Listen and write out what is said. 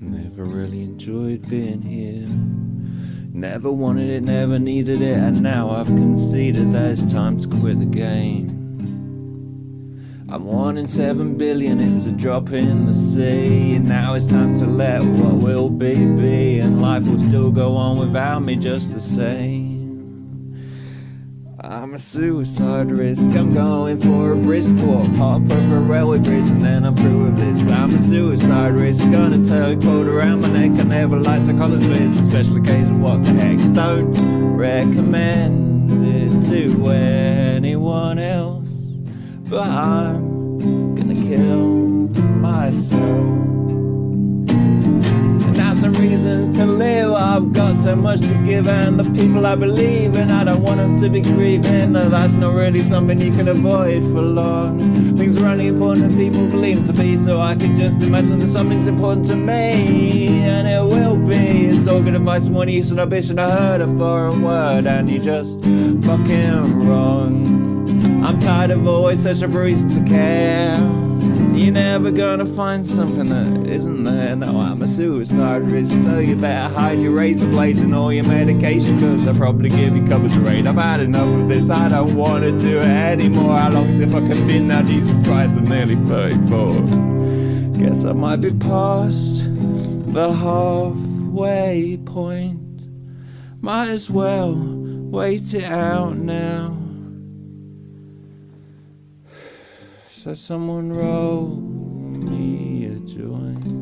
Never really enjoyed being here. Never wanted it, never needed it, and now I've conceded that it's time to quit the game. I'm one in seven billion, it's a drop in the sea. And now it's time to let what will be be, and life will still go on without me just the same. I'm a suicide risk, I'm going for a brisk walk. Hop over a railway bridge and then I'm through with this. I'm a suicide risk, gonna teleport around my neck. I never like to it this, special occasion, what the heck. Don't recommend it to anyone else But I'm gonna kill myself. And have some reasons to live. I've got so much to give, and the people I believe in, I don't want them to be grieving. No, that's not really something you can avoid for long. Things are only important to people believe to be, so I can just imagine that something's important to me, and it will be. It's all good advice to one use, and and I heard a foreign word, and you just fucking wrong. I'm tired of always searching for reasons to care. You're never gonna find something that isn't there. No, I'm a suicide risk, so you better hide your razor blades and all your medication, cause I'll probably give you cover to rain. I've had enough of this, I don't wanna do it anymore. How long is it fucking been now? Jesus Christ, I'm nearly 34. Guess I might be past the halfway point. Might as well wait it out now. So someone roll me a joint.